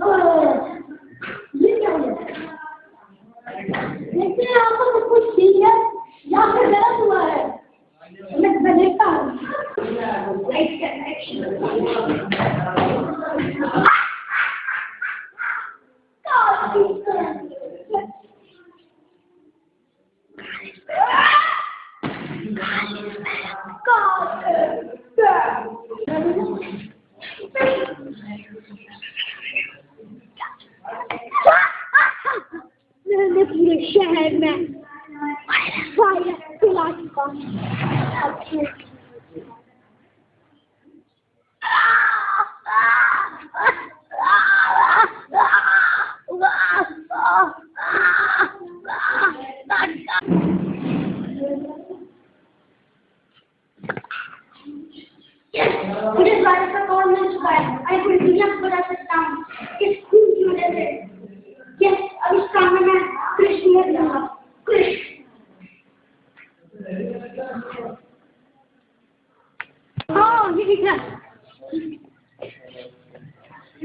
ये क्या हो देखते हैं आपको सब कुछ ठीक है या फिर गलत हुआ है मैं मैं देखता हूँ लाइट शहर में फायर फैला चुका हूँ मुझे इस बारे का कौन मिल चुका है मैं पूरी दुनिया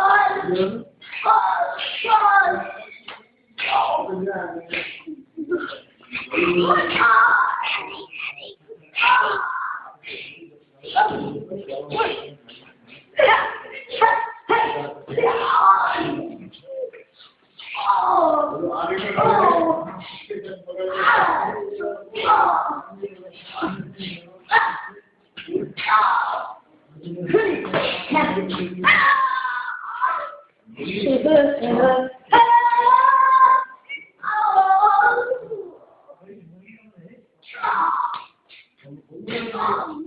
Yeah. Ah! Shiva, Shiva, Oh!